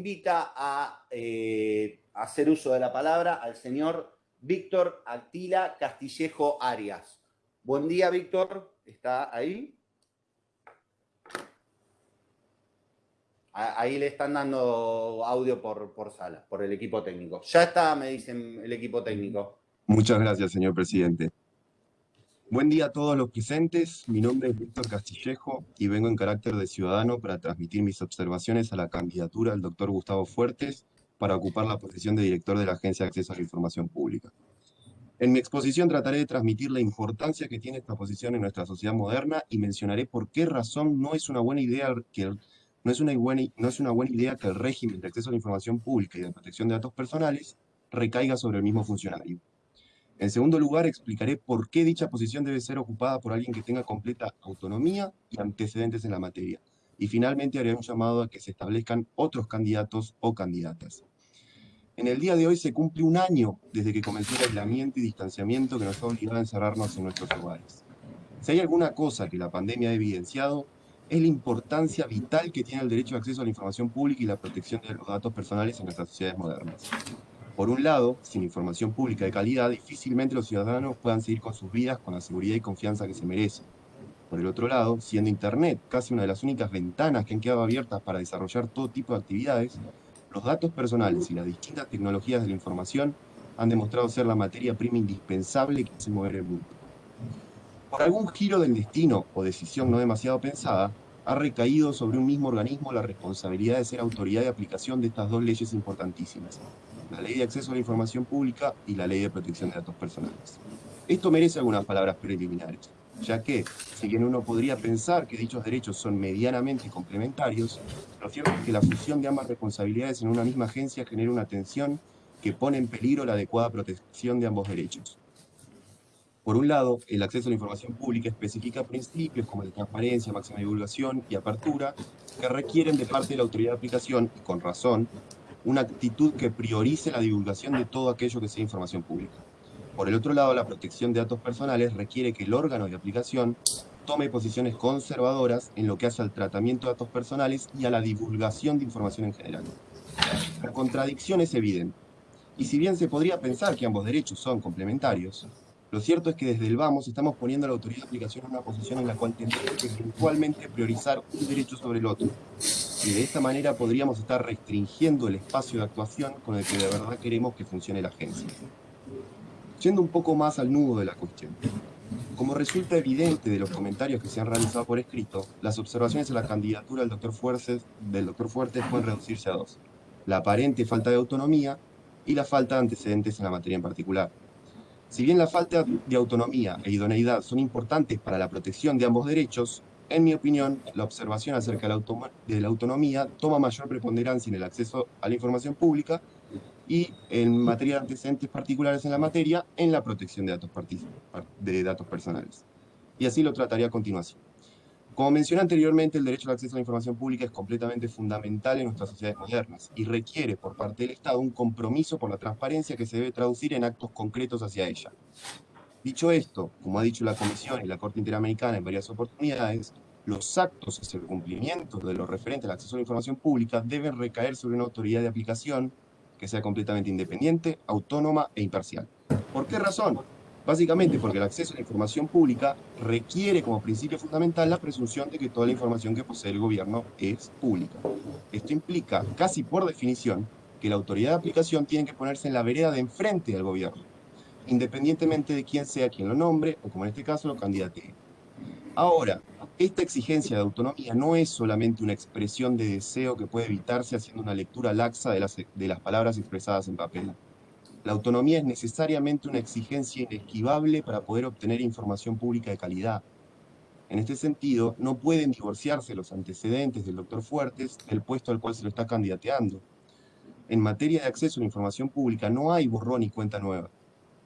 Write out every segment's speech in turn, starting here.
invita a eh, hacer uso de la palabra al señor Víctor Actila Castillejo Arias. Buen día, Víctor. ¿Está ahí? Ahí le están dando audio por, por sala, por el equipo técnico. Ya está, me dicen el equipo técnico. Muchas gracias, señor presidente. Buen día a todos los presentes. Mi nombre es Víctor Castillejo y vengo en carácter de ciudadano para transmitir mis observaciones a la candidatura del doctor Gustavo Fuertes para ocupar la posición de director de la Agencia de Acceso a la Información Pública. En mi exposición trataré de transmitir la importancia que tiene esta posición en nuestra sociedad moderna y mencionaré por qué razón no es una buena idea que no es una buena, no es una buena idea que el régimen de acceso a la información pública y de protección de datos personales recaiga sobre el mismo funcionario. En segundo lugar, explicaré por qué dicha posición debe ser ocupada por alguien que tenga completa autonomía y antecedentes en la materia. Y finalmente haré un llamado a que se establezcan otros candidatos o candidatas. En el día de hoy se cumple un año desde que comenzó el aislamiento y distanciamiento que nos ha obligado a encerrarnos en nuestros hogares. Si hay alguna cosa que la pandemia ha evidenciado, es la importancia vital que tiene el derecho de acceso a la información pública y la protección de los datos personales en nuestras sociedades modernas. Por un lado, sin información pública de calidad, difícilmente los ciudadanos puedan seguir con sus vidas con la seguridad y confianza que se merecen. Por el otro lado, siendo Internet casi una de las únicas ventanas que han quedado abiertas para desarrollar todo tipo de actividades, los datos personales y las distintas tecnologías de la información han demostrado ser la materia prima indispensable que hace mover el mundo. Por algún giro del destino o decisión no demasiado pensada, ha recaído sobre un mismo organismo la responsabilidad de ser autoridad de aplicación de estas dos leyes importantísimas, la Ley de Acceso a la Información Pública y la Ley de Protección de Datos Personales. Esto merece algunas palabras preliminares, ya que, si bien uno podría pensar que dichos derechos son medianamente complementarios, lo cierto es que la fusión de ambas responsabilidades en una misma agencia genera una tensión que pone en peligro la adecuada protección de ambos derechos. Por un lado, el acceso a la información pública especifica principios como la transparencia, máxima divulgación y apertura que requieren de parte de la autoridad de aplicación, y con razón, una actitud que priorice la divulgación de todo aquello que sea información pública. Por el otro lado, la protección de datos personales requiere que el órgano de aplicación tome posiciones conservadoras en lo que hace al tratamiento de datos personales y a la divulgación de información en general. La contradicción es evidente, y si bien se podría pensar que ambos derechos son complementarios, lo cierto es que desde el VAMOS estamos poniendo a la autoridad de aplicación en una posición en la cual tendremos que eventualmente priorizar un derecho sobre el otro, y de esta manera podríamos estar restringiendo el espacio de actuación con el que de verdad queremos que funcione la agencia. Yendo un poco más al nudo de la cuestión. Como resulta evidente de los comentarios que se han realizado por escrito, las observaciones a la candidatura del doctor Fuertes, del doctor Fuertes pueden reducirse a dos. La aparente falta de autonomía y la falta de antecedentes en la materia en particular. Si bien la falta de autonomía e idoneidad son importantes para la protección de ambos derechos, en mi opinión, la observación acerca de la, autonomía toma mayor preponderancia en el acceso a la información pública y en materia de antecedentes particulares en la materia, en la protección de datos, de datos personales. Y así lo trataré a continuación. Como mencioné anteriormente, el derecho al acceso a la información pública es completamente fundamental en nuestras sociedades modernas y requiere por parte del Estado un compromiso por la transparencia que se debe traducir en actos concretos hacia ella. Dicho esto, como ha dicho la Comisión y la Corte Interamericana en varias oportunidades, los actos hacia el cumplimiento de lo referente al acceso a la información pública deben recaer sobre una autoridad de aplicación que sea completamente independiente, autónoma e imparcial. ¿Por qué razón? Básicamente porque el acceso a la información pública requiere como principio fundamental la presunción de que toda la información que posee el gobierno es pública. Esto implica, casi por definición, que la autoridad de aplicación tiene que ponerse en la vereda de enfrente del gobierno independientemente de quién sea quien lo nombre, o como en este caso lo candidate. Ahora, esta exigencia de autonomía no es solamente una expresión de deseo que puede evitarse haciendo una lectura laxa de las, de las palabras expresadas en papel. La autonomía es necesariamente una exigencia inesquivable para poder obtener información pública de calidad. En este sentido, no pueden divorciarse los antecedentes del doctor Fuertes del puesto al cual se lo está candidateando. En materia de acceso a la información pública no hay borrón y cuenta nueva.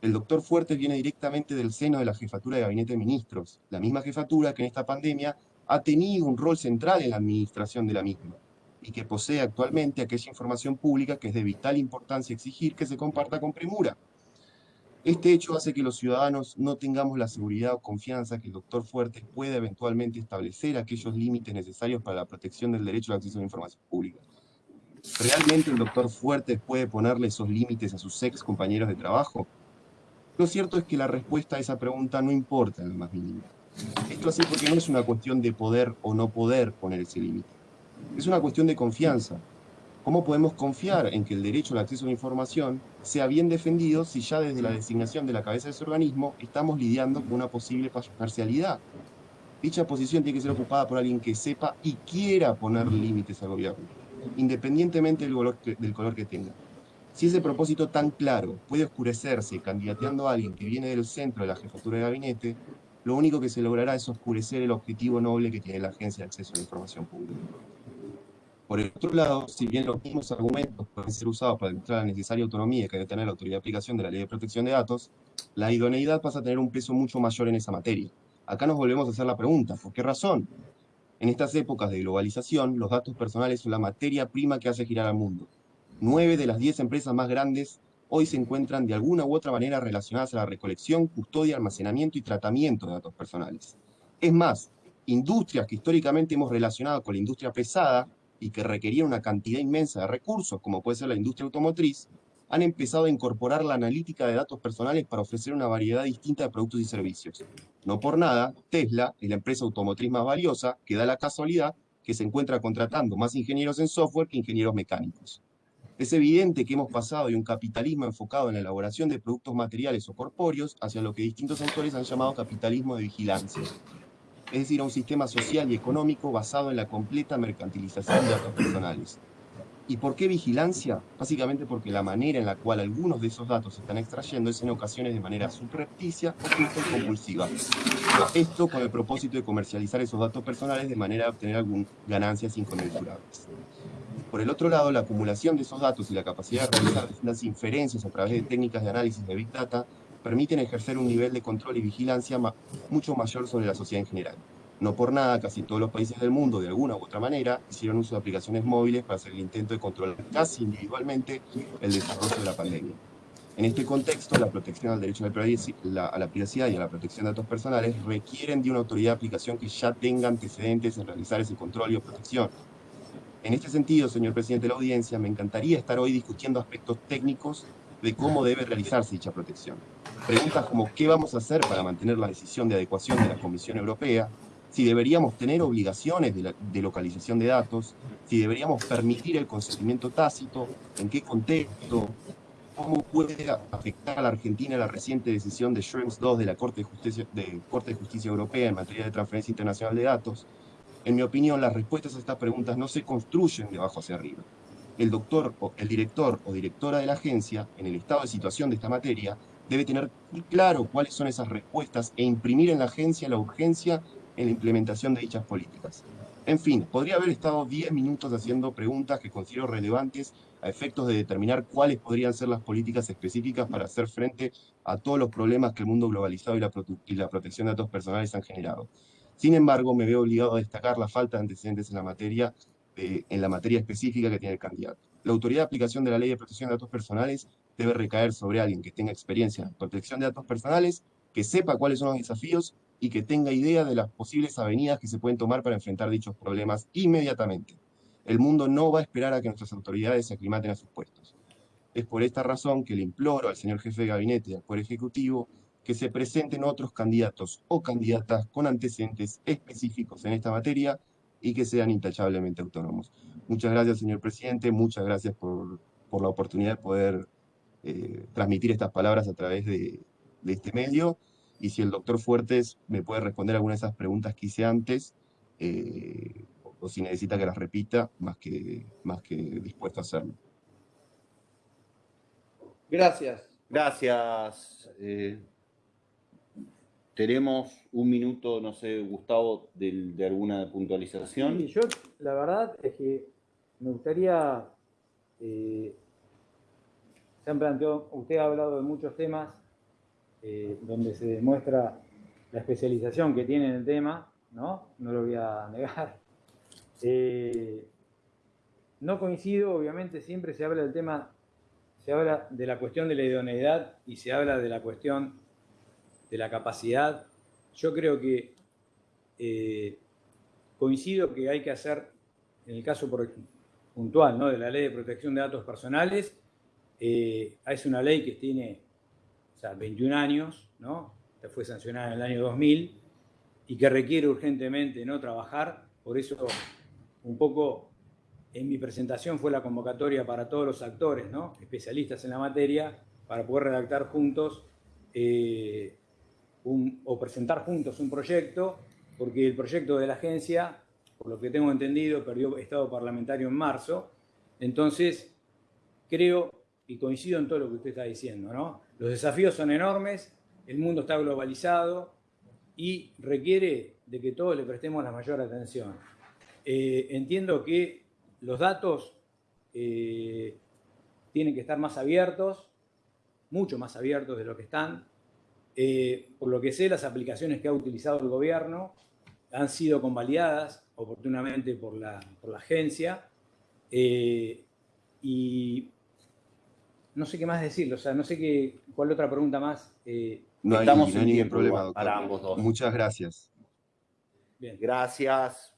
El doctor Fuertes viene directamente del seno de la jefatura de gabinete de ministros, la misma jefatura que en esta pandemia ha tenido un rol central en la administración de la misma y que posee actualmente aquella información pública que es de vital importancia exigir que se comparta con premura. Este hecho hace que los ciudadanos no tengamos la seguridad o confianza que el doctor Fuertes pueda eventualmente establecer aquellos límites necesarios para la protección del derecho al acceso a la información pública. ¿Realmente el doctor Fuertes puede ponerle esos límites a sus ex compañeros de trabajo? Lo cierto es que la respuesta a esa pregunta no importa en lo más mínimo. Esto así porque no es una cuestión de poder o no poder poner ese límite. Es una cuestión de confianza. ¿Cómo podemos confiar en que el derecho al acceso a la información sea bien defendido si ya desde la designación de la cabeza de ese organismo estamos lidiando con una posible parcialidad? Dicha posición tiene que ser ocupada por alguien que sepa y quiera poner límites al gobierno, independientemente del color que, tenga. Si ese propósito tan claro puede oscurecerse candidateando a alguien que viene del centro de la jefatura de gabinete, lo único que se logrará es oscurecer el objetivo noble que tiene la Agencia de Acceso a la Información Pública. Por el otro lado, si bien los mismos argumentos pueden ser usados para demostrar la necesaria autonomía que debe tener la autoridad de aplicación de la Ley de Protección de Datos, la idoneidad pasa a tener un peso mucho mayor en esa materia. Acá nos volvemos a hacer la pregunta, ¿por qué razón? En estas épocas de globalización, los datos personales son la materia prima que hace girar al mundo. Nueve de las diez empresas más grandes hoy se encuentran de alguna u otra manera relacionadas a la recolección, custodia, almacenamiento y tratamiento de datos personales. Es más, industrias que históricamente hemos relacionado con la industria pesada y que requerían una cantidad inmensa de recursos, como puede ser la industria automotriz, han empezado a incorporar la analítica de datos personales para ofrecer una variedad distinta de productos y servicios. No por nada, Tesla es la empresa automotriz más valiosa que da la casualidad que se encuentra contratando más ingenieros en software que ingenieros mecánicos. Es evidente que hemos pasado de un capitalismo enfocado en la elaboración de productos materiales o corpóreos hacia lo que distintos autores han llamado capitalismo de vigilancia, es decir, a un sistema social y económico basado en la completa mercantilización de datos personales. ¿Y por qué vigilancia? Básicamente porque la manera en la cual algunos de esos datos se están extrayendo es en ocasiones de manera subrepticia o compulsiva. Esto con el propósito de comercializar esos datos personales de manera de obtener algunas ganancias inconmensurables. Por el otro lado, la acumulación de esos datos y la capacidad de realizar distintas inferencias a través de técnicas de análisis de Big Data permiten ejercer un nivel de control y vigilancia mucho mayor sobre la sociedad en general. No por nada, casi todos los países del mundo, de alguna u otra manera, hicieron uso de aplicaciones móviles para hacer el intento de controlar casi individualmente el desarrollo de la pandemia. En este contexto, la protección al derecho a la privacidad y a la protección de datos personales requieren de una autoridad de aplicación que ya tenga antecedentes en realizar ese control y protección, en este sentido, señor presidente de la audiencia, me encantaría estar hoy discutiendo aspectos técnicos de cómo debe realizarse dicha protección. Preguntas como qué vamos a hacer para mantener la decisión de adecuación de la Comisión Europea, si deberíamos tener obligaciones de, de localización de datos, si deberíamos permitir el consentimiento tácito, en qué contexto, cómo puede afectar a la Argentina la reciente decisión de Schrems II de la Corte de Justicia, de Corte de Justicia Europea en materia de transferencia internacional de datos, en mi opinión, las respuestas a estas preguntas no se construyen de abajo hacia arriba. El doctor, o el director o directora de la agencia, en el estado de situación de esta materia, debe tener claro cuáles son esas respuestas e imprimir en la agencia la urgencia en la implementación de dichas políticas. En fin, podría haber estado 10 minutos haciendo preguntas que considero relevantes a efectos de determinar cuáles podrían ser las políticas específicas para hacer frente a todos los problemas que el mundo globalizado y la, protección de datos personales han generado. Sin embargo, me veo obligado a destacar la falta de antecedentes en la materia, eh, en la materia específica que tiene el candidato. La autoridad de aplicación de la Ley de Protección de Datos Personales debe recaer sobre alguien que tenga experiencia en protección de datos personales, que sepa cuáles son los desafíos y que tenga idea de las posibles avenidas que se pueden tomar para enfrentar dichos problemas inmediatamente. El mundo no va a esperar a que nuestras autoridades se aclimaten a sus puestos. Es por esta razón que le imploro al señor jefe de gabinete y al Poder Ejecutivo que se presenten otros candidatos o candidatas con antecedentes específicos en esta materia y que sean intachablemente autónomos. Muchas gracias, señor presidente, muchas gracias por, la oportunidad de poder eh, transmitir estas palabras a través de, este medio. Y si el doctor Fuertes me puede responder alguna de esas preguntas que hice antes, eh, o si necesita que las repita, más que, más que dispuesto a hacerlo. Gracias. Gracias, eh, tenemos un minuto, no sé, Gustavo, de, alguna puntualización. Sí, yo la verdad es que me gustaría, eh, se han planteado, usted ha hablado de muchos temas eh, donde se demuestra la especialización que tiene en el tema, ¿no? No lo voy a negar. Eh, no coincido, obviamente siempre se habla del tema, se habla de la cuestión de la idoneidad y se habla de la cuestión de la capacidad. Yo creo que eh, coincido que hay que hacer, en el caso, puntual ¿no? de la Ley de Protección de Datos Personales. Eh, es una ley que tiene o sea, 21 años, ¿no? fue sancionada en el año 2000 y que requiere urgentemente no trabajar. Por eso, un poco en mi presentación fue la convocatoria para todos los actores, ¿no? especialistas en la materia, para poder redactar juntos eh, o presentar juntos un proyecto, porque el proyecto de la agencia, por lo que tengo entendido, perdió estado parlamentario en marzo. Entonces, creo y coincido en todo lo que usted está diciendo. ¿no? Los desafíos son enormes, el mundo está globalizado y requiere de que todos le prestemos la mayor atención. Eh, entiendo que los datos eh, tienen que estar más abiertos, mucho más abiertos de lo que están. Eh, por lo que sé, las aplicaciones que ha utilizado el gobierno han sido convalidadas oportunamente por la, por la agencia. Y no sé qué más decirlo, o sea, no sé qué, cuál otra pregunta más. Eh, no hay, ningún problema, para ambos dos. Muchas gracias. Bien. Gracias.